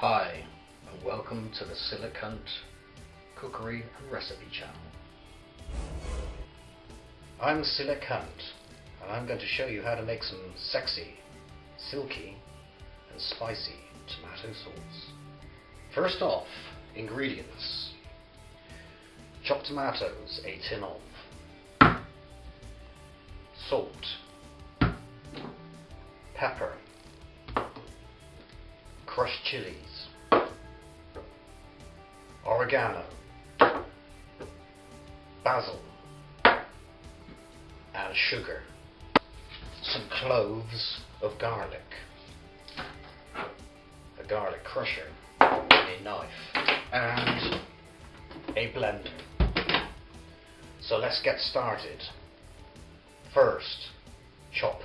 Hi, and welcome to the Silicant Cookery and Recipe Channel. I'm Silicant, and I'm going to show you how to make some sexy, silky, and spicy tomato sauce. First off, ingredients. Chopped tomatoes, a tin of. Salt. Pepper. Crushed chilies. Oregano. Basil. And sugar. Some cloves of garlic. A garlic crusher. A knife. And a blender. So let's get started. First, chop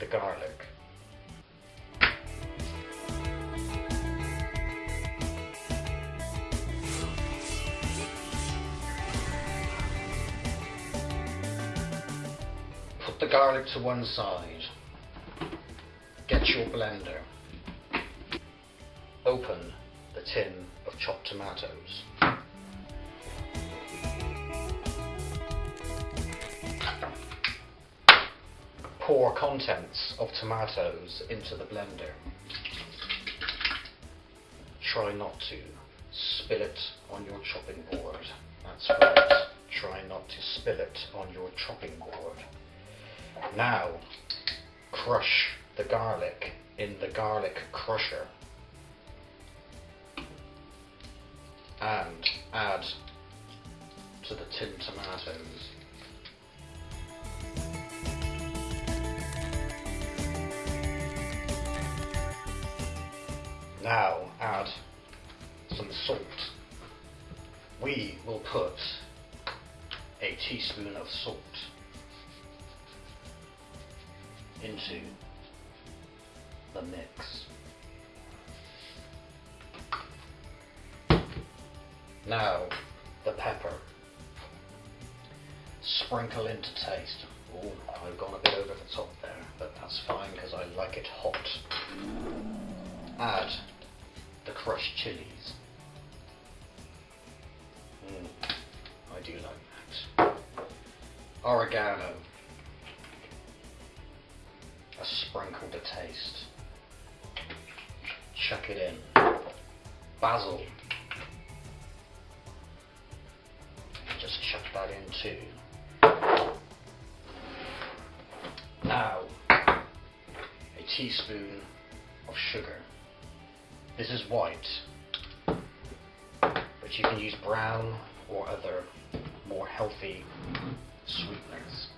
the garlic. Put the garlic to one side. Get your blender. Open the tin of chopped tomatoes. Pour contents of tomatoes into the blender. Try not to spill it on your chopping board. That's right. Try not to spill it on your chopping board. Now, crush the garlic in the garlic crusher and add to the tin tomatoes. Now add some salt. We will put a teaspoon of salt into the mix. Now the pepper. Sprinkle into taste. Oh, I've gone a bit over the top there, but that's fine because I like it hot. Add the crushed chilies. Mm, I do like that. Oregano. Sprinkle to taste. Chuck it in. Basil. Just chuck that in too. Now, a teaspoon of sugar. This is white, but you can use brown or other more healthy sweeteners.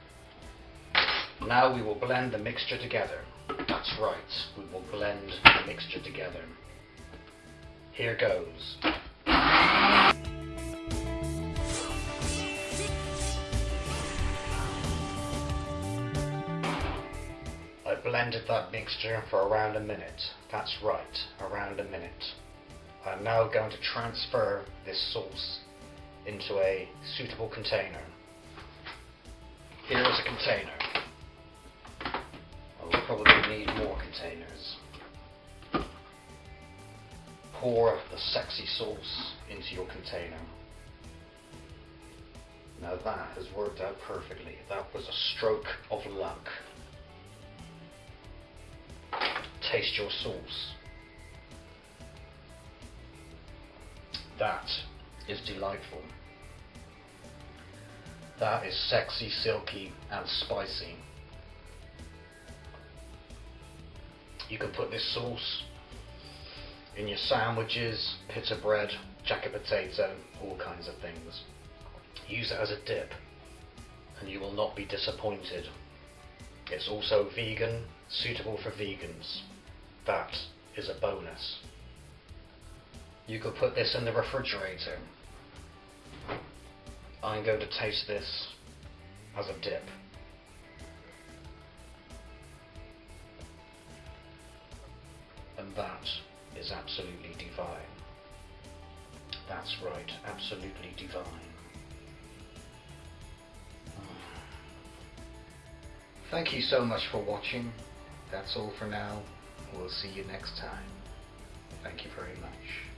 Now we will blend the mixture together. That's right, we will blend the mixture together. Here goes. I blended that mixture for around a minute. That's right, around a minute. I'm now going to transfer this sauce into a suitable container. Here is a container. Probably need more containers. Pour the sexy sauce into your container. Now that has worked out perfectly. That was a stroke of luck. Taste your sauce. That is delightful. That is sexy, silky, and spicy. You can put this sauce in your sandwiches, pita bread, jacket potato, all kinds of things. Use it as a dip, and you will not be disappointed. It's also vegan, suitable for vegans. That is a bonus. You could put this in the refrigerator. I'm going to taste this as a dip. and that is absolutely divine. That's right, absolutely divine. Thank you so much for watching. That's all for now. We'll see you next time. Thank you very much.